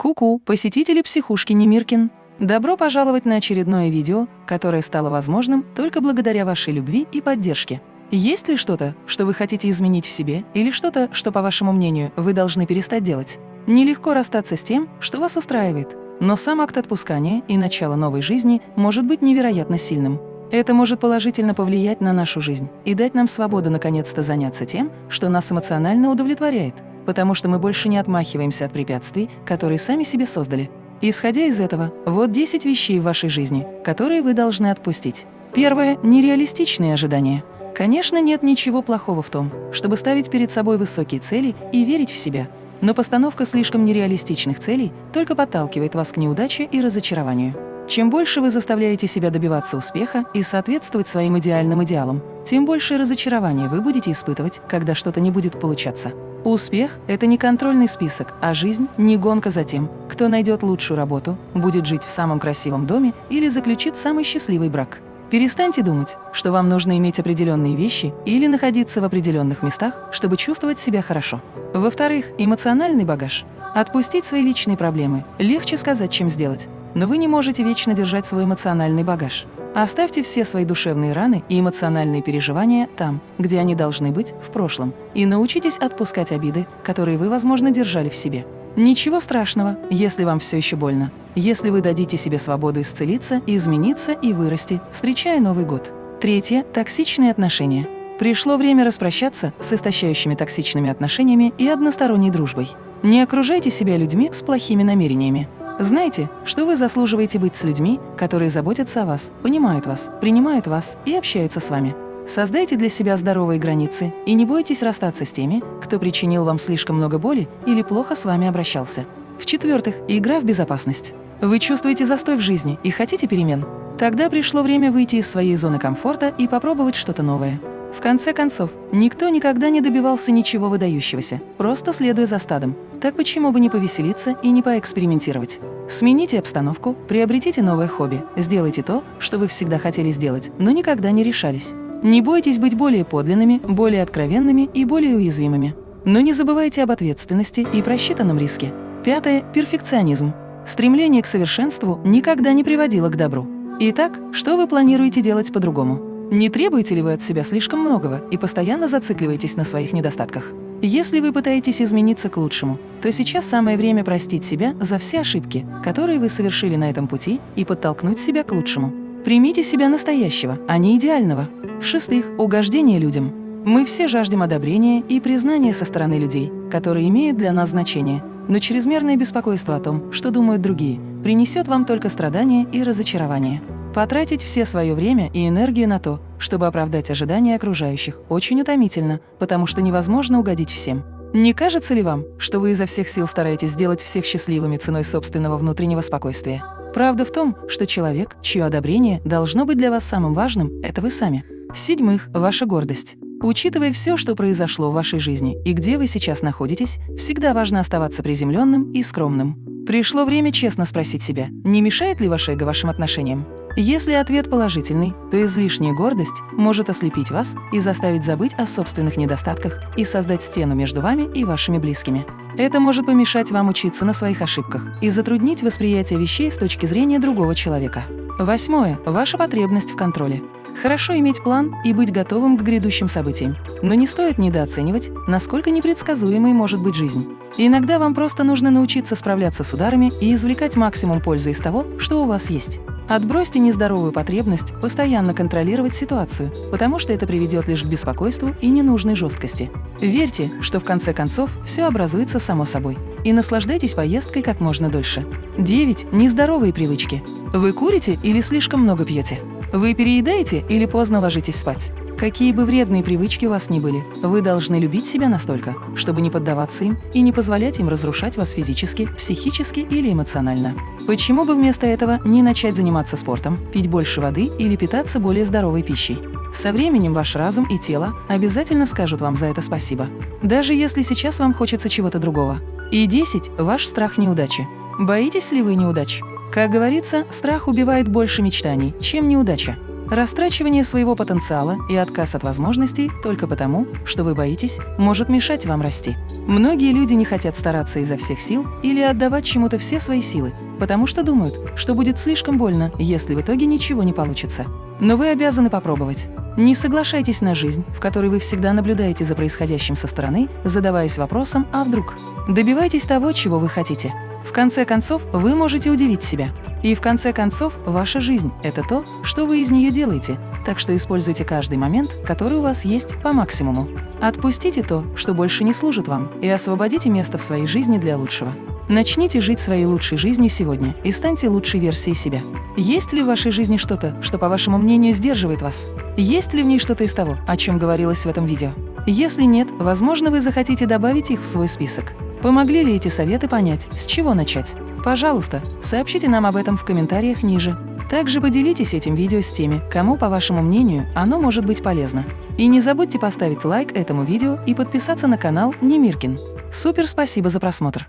Ку-ку, посетители психушки Немиркин! Добро пожаловать на очередное видео, которое стало возможным только благодаря вашей любви и поддержке. Есть ли что-то, что вы хотите изменить в себе, или что-то, что, по вашему мнению, вы должны перестать делать? Нелегко расстаться с тем, что вас устраивает, но сам акт отпускания и начало новой жизни может быть невероятно сильным. Это может положительно повлиять на нашу жизнь и дать нам свободу наконец-то заняться тем, что нас эмоционально удовлетворяет – потому что мы больше не отмахиваемся от препятствий, которые сами себе создали. Исходя из этого, вот 10 вещей в вашей жизни, которые вы должны отпустить. Первое – нереалистичные ожидания. Конечно, нет ничего плохого в том, чтобы ставить перед собой высокие цели и верить в себя. Но постановка слишком нереалистичных целей только подталкивает вас к неудаче и разочарованию. Чем больше вы заставляете себя добиваться успеха и соответствовать своим идеальным идеалам, тем больше разочарования вы будете испытывать, когда что-то не будет получаться. Успех – это не контрольный список, а жизнь – не гонка за тем, кто найдет лучшую работу, будет жить в самом красивом доме или заключит самый счастливый брак. Перестаньте думать, что вам нужно иметь определенные вещи или находиться в определенных местах, чтобы чувствовать себя хорошо. Во-вторых, эмоциональный багаж. Отпустить свои личные проблемы легче сказать, чем сделать. Но вы не можете вечно держать свой эмоциональный багаж. Оставьте все свои душевные раны и эмоциональные переживания там, где они должны быть, в прошлом, и научитесь отпускать обиды, которые вы, возможно, держали в себе. Ничего страшного, если вам все еще больно, если вы дадите себе свободу исцелиться, измениться и вырасти, встречая Новый год. Третье – токсичные отношения. Пришло время распрощаться с истощающими токсичными отношениями и односторонней дружбой. Не окружайте себя людьми с плохими намерениями. Знайте, что вы заслуживаете быть с людьми, которые заботятся о вас, понимают вас, принимают вас и общаются с вами. Создайте для себя здоровые границы и не бойтесь расстаться с теми, кто причинил вам слишком много боли или плохо с вами обращался. В-четвертых, игра в безопасность. Вы чувствуете застой в жизни и хотите перемен? Тогда пришло время выйти из своей зоны комфорта и попробовать что-то новое. В конце концов, никто никогда не добивался ничего выдающегося, просто следуя за стадом. Так почему бы не повеселиться и не поэкспериментировать? Смените обстановку, приобретите новое хобби, сделайте то, что вы всегда хотели сделать, но никогда не решались. Не бойтесь быть более подлинными, более откровенными и более уязвимыми. Но не забывайте об ответственности и просчитанном риске. Пятое – перфекционизм. Стремление к совершенству никогда не приводило к добру. Итак, что вы планируете делать по-другому? Не требуете ли вы от себя слишком многого и постоянно зацикливаетесь на своих недостатках? Если вы пытаетесь измениться к лучшему, то сейчас самое время простить себя за все ошибки, которые вы совершили на этом пути, и подтолкнуть себя к лучшему. Примите себя настоящего, а не идеального. В-шестых, угождение людям. Мы все жаждем одобрения и признания со стороны людей, которые имеют для нас значение, но чрезмерное беспокойство о том, что думают другие, принесет вам только страдания и разочарование. Потратить все свое время и энергию на то, чтобы оправдать ожидания окружающих, очень утомительно, потому что невозможно угодить всем. Не кажется ли вам, что вы изо всех сил стараетесь сделать всех счастливыми ценой собственного внутреннего спокойствия? Правда в том, что человек, чье одобрение должно быть для вас самым важным, это вы сами. В-седьмых, ваша гордость. Учитывая все, что произошло в вашей жизни и где вы сейчас находитесь, всегда важно оставаться приземленным и скромным. Пришло время честно спросить себя, не мешает ли ваше эго вашим отношениям? Если ответ положительный, то излишняя гордость может ослепить вас и заставить забыть о собственных недостатках и создать стену между вами и вашими близкими. Это может помешать вам учиться на своих ошибках и затруднить восприятие вещей с точки зрения другого человека. Восьмое. Ваша потребность в контроле. Хорошо иметь план и быть готовым к грядущим событиям, но не стоит недооценивать, насколько непредсказуемой может быть жизнь. Иногда вам просто нужно научиться справляться с ударами и извлекать максимум пользы из того, что у вас есть. Отбросьте нездоровую потребность постоянно контролировать ситуацию, потому что это приведет лишь к беспокойству и ненужной жесткости. Верьте, что в конце концов все образуется само собой. И наслаждайтесь поездкой как можно дольше. 9. Нездоровые привычки. Вы курите или слишком много пьете? Вы переедаете или поздно ложитесь спать? Какие бы вредные привычки у вас ни были, вы должны любить себя настолько, чтобы не поддаваться им и не позволять им разрушать вас физически, психически или эмоционально. Почему бы вместо этого не начать заниматься спортом, пить больше воды или питаться более здоровой пищей? Со временем ваш разум и тело обязательно скажут вам за это спасибо, даже если сейчас вам хочется чего-то другого. И 10. Ваш страх неудачи. Боитесь ли вы неудач? Как говорится, страх убивает больше мечтаний, чем неудача. Растрачивание своего потенциала и отказ от возможностей только потому, что вы боитесь, может мешать вам расти. Многие люди не хотят стараться изо всех сил или отдавать чему-то все свои силы, потому что думают, что будет слишком больно, если в итоге ничего не получится. Но вы обязаны попробовать. Не соглашайтесь на жизнь, в которой вы всегда наблюдаете за происходящим со стороны, задаваясь вопросом «а вдруг?». Добивайтесь того, чего вы хотите. В конце концов, вы можете удивить себя. И в конце концов, ваша жизнь – это то, что вы из нее делаете, так что используйте каждый момент, который у вас есть, по максимуму. Отпустите то, что больше не служит вам, и освободите место в своей жизни для лучшего. Начните жить своей лучшей жизнью сегодня и станьте лучшей версией себя. Есть ли в вашей жизни что-то, что, по вашему мнению, сдерживает вас? Есть ли в ней что-то из того, о чем говорилось в этом видео? Если нет, возможно, вы захотите добавить их в свой список. Помогли ли эти советы понять, с чего начать? Пожалуйста, сообщите нам об этом в комментариях ниже. Также поделитесь этим видео с теми, кому, по вашему мнению, оно может быть полезно. И не забудьте поставить лайк этому видео и подписаться на канал Немиркин. Супер спасибо за просмотр!